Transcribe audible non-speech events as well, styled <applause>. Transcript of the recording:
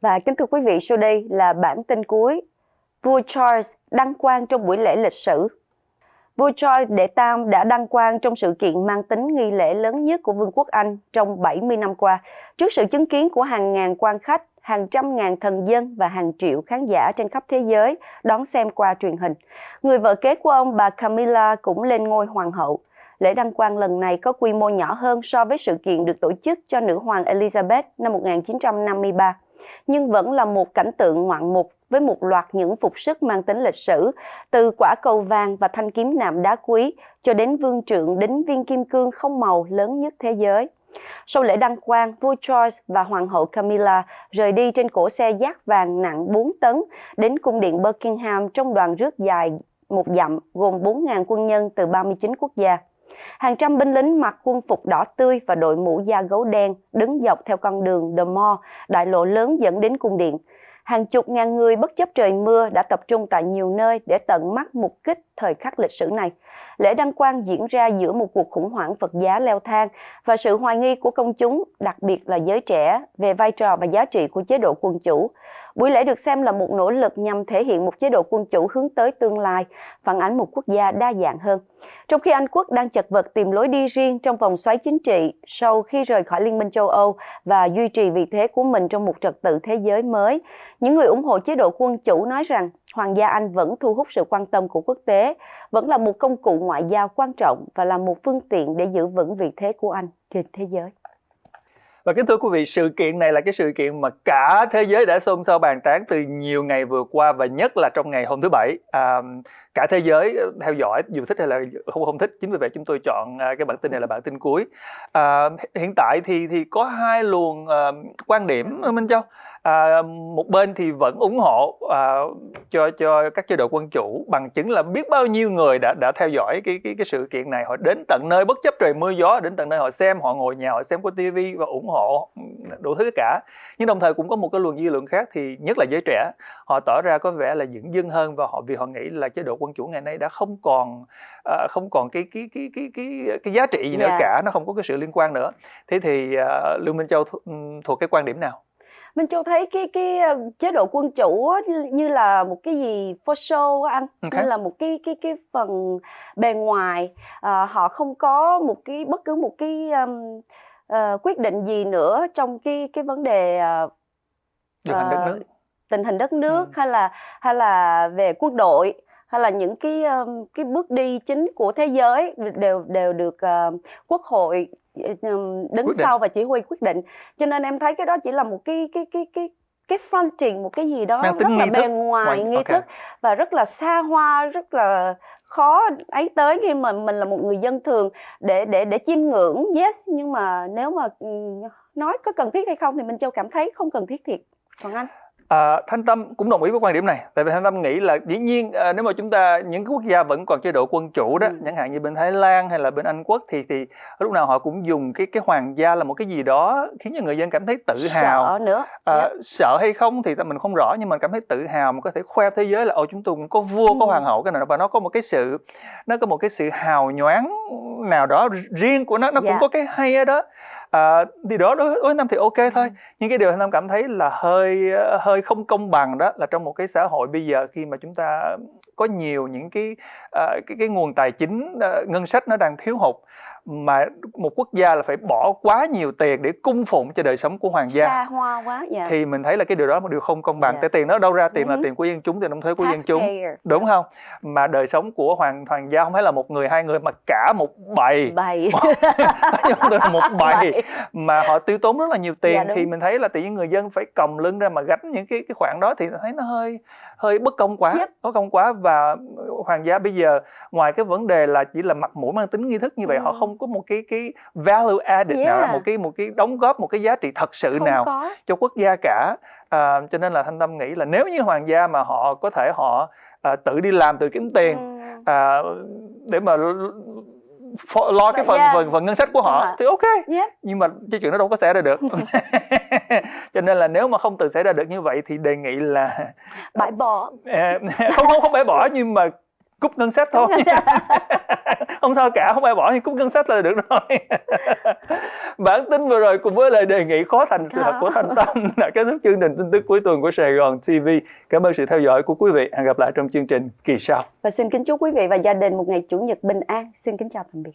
Và kính thưa quý vị, sau đây là bản tin cuối. Vua Charles đăng quang trong buổi lễ lịch sử. Vua Charles đệ Tam đã đăng quang trong sự kiện mang tính nghi lễ lớn nhất của Vương quốc Anh trong 70 năm qua, trước sự chứng kiến của hàng ngàn quan khách, hàng trăm ngàn thần dân và hàng triệu khán giả trên khắp thế giới đón xem qua truyền hình. Người vợ kế của ông, bà Camilla, cũng lên ngôi hoàng hậu. Lễ đăng quang lần này có quy mô nhỏ hơn so với sự kiện được tổ chức cho nữ hoàng Elizabeth năm 1953 nhưng vẫn là một cảnh tượng ngoạn mục với một loạt những phục sức mang tính lịch sử, từ quả cầu vàng và thanh kiếm nạm đá quý cho đến vương trượng đính viên kim cương không màu lớn nhất thế giới. Sau lễ đăng quang, vua Charles và hoàng hậu Camilla rời đi trên cổ xe giác vàng nặng 4 tấn đến cung điện Buckingham trong đoàn rước dài một dặm gồm 4.000 quân nhân từ 39 quốc gia. Hàng trăm binh lính mặc quân phục đỏ tươi và đội mũ da gấu đen đứng dọc theo con đường The Mall, đại lộ lớn dẫn đến cung điện. Hàng chục ngàn người bất chấp trời mưa đã tập trung tại nhiều nơi để tận mắt mục kích thời khắc lịch sử này. Lễ đăng quang diễn ra giữa một cuộc khủng hoảng Phật giá leo thang và sự hoài nghi của công chúng, đặc biệt là giới trẻ, về vai trò và giá trị của chế độ quân chủ. Buổi lễ được xem là một nỗ lực nhằm thể hiện một chế độ quân chủ hướng tới tương lai, phản ánh một quốc gia đa dạng hơn. Trong khi Anh quốc đang chật vật tìm lối đi riêng trong vòng xoáy chính trị sau khi rời khỏi Liên minh châu Âu và duy trì vị thế của mình trong một trật tự thế giới mới, những người ủng hộ chế độ quân chủ nói rằng Hoàng gia Anh vẫn thu hút sự quan tâm của quốc tế, vẫn là một công cụ ngoại giao quan trọng và là một phương tiện để giữ vững vị thế của Anh trên thế giới. Và kính thưa quý vị, sự kiện này là cái sự kiện mà cả thế giới đã xôn xao bàn tán từ nhiều ngày vừa qua và nhất là trong ngày hôm thứ Bảy. À, cả thế giới theo dõi dù thích hay là không không thích chính vì vậy chúng tôi chọn à, cái bản tin này là bản tin cuối à, hiện tại thì thì có hai luồng uh, quan điểm Minh Châu à, một bên thì vẫn ủng hộ à, cho cho các chế độ quân chủ bằng chứng là biết bao nhiêu người đã đã theo dõi cái cái cái sự kiện này họ đến tận nơi bất chấp trời mưa gió đến tận nơi họ xem họ ngồi nhà họ xem qua tivi và ủng hộ đủ thứ cả nhưng đồng thời cũng có một cái luồng dư luận khác thì nhất là giới trẻ họ tỏ ra có vẻ là dững dưng hơn và họ vì họ nghĩ là chế độ quân chủ ngày nay đã không còn uh, không còn cái cái cái cái cái cái giá trị gì nữa yeah. Dạ. cả nó không có cái sự liên quan nữa thế thì uh, lương minh châu th- thuộc cái quan điểm nào Minh Châu thấy cái cái chế độ quân chủ như là một cái gì for show anh okay. như là một cái cái cái phần bề ngoài à, họ không có một cái bất cứ một cái um, uh, quyết định gì nữa trong cái cái vấn đề uh, điều hành đất nước tình hình đất nước ừ. hay là hay là về quân đội hay là những cái um, cái bước đi chính của thế giới đều đều được uh, quốc hội đứng sau và chỉ huy quyết định. Cho nên em thấy cái đó chỉ là một cái cái cái cái cái fronting một cái gì đó rất là bề ngoài nghi okay. thức và rất là xa hoa rất là khó ấy tới khi mà mình là một người dân thường để để để chiêm ngưỡng yes nhưng mà nếu mà nói có cần thiết hay không thì minh châu cảm thấy không cần thiết thiệt. Còn anh À, Thanh Tâm cũng đồng ý với quan điểm này tại vì Thanh Tâm nghĩ là dĩ nhiên à, nếu mà chúng ta những quốc gia vẫn còn chế độ quân chủ đó ừ. chẳng hạn như bên Thái Lan hay là bên Anh quốc thì thì lúc nào họ cũng dùng cái cái hoàng gia là một cái gì đó khiến cho người dân cảm thấy tự hào sợ nữa à, yeah. Dạ. sợ hay không thì mình không rõ nhưng mà cảm thấy tự hào mà có thể khoe thế giới là ồ chúng tôi cũng có vua ừ. có hoàng hậu cái này và nó có một cái sự nó có một cái sự hào nhoáng nào đó riêng của nó nó yeah. cũng dạ. có cái hay ở đó à, thì đó đối với nam thì ok thôi. Nhưng cái điều nam cảm thấy là hơi hơi không công bằng đó là trong một cái xã hội bây giờ khi mà chúng ta có nhiều những cái uh, cái cái nguồn tài chính uh, ngân sách nó đang thiếu hụt mà một quốc gia là phải bỏ quá nhiều tiền để cung phụng cho đời sống của hoàng gia xa hoa quá. Dạ. thì mình thấy là cái điều đó một điều không công bằng. Dạ. tại tiền nó đâu ra tiền là ừ tiền của dân chúng tiền đóng thuế của Tax dân chúng payer. đúng yeah. không mà đời sống của hoàng hoàng gia không phải là một người hai người mà cả một bầy bầy <laughs> một <laughs> bầy mà họ tiêu tốn rất là nhiều tiền dạ, thì mình thấy là tự nhiên người dân phải còng lưng ra mà gánh những cái cái khoản đó thì thấy nó hơi hơi bất công quá yep. bất công quá và hoàng gia bây giờ ngoài cái vấn đề là chỉ là mặt mũi mang tính nghi thức như vậy ừ. họ không có một cái cái value added yeah. nào một cái một cái đóng góp một cái giá trị thật sự không nào có. cho quốc gia cả à, cho nên là thanh tâm nghĩ là nếu như hoàng gia mà họ có thể họ à, tự đi làm tự kiếm tiền ừ. à, để mà lo cái phần, yeah. phần phần ngân sách của họ uh-huh. thì ok yeah. nhưng mà cái chuyện đó đâu có xảy ra được <laughs> <laughs> cho nên là nếu mà không tự xảy ra được như vậy thì đề nghị là bãi bỏ <laughs> không không không bãi bỏ nhưng mà cúp ngân sách thôi. <laughs> Không sao cả không ai bỏ nhưng cúp ngân sách là được rồi. <laughs> Bản tin vừa rồi cùng với lời đề nghị khó thành sự thật của thanh tâm <laughs> đã kết thúc chương trình tin tức cuối tuần của sài gòn tv cảm ơn sự theo dõi của quý vị. Hẹn gặp lại trong chương trình kỳ sau. Và xin kính chúc quý vị và gia đình một ngày chủ nhật bình an. Xin kính chào tạm biệt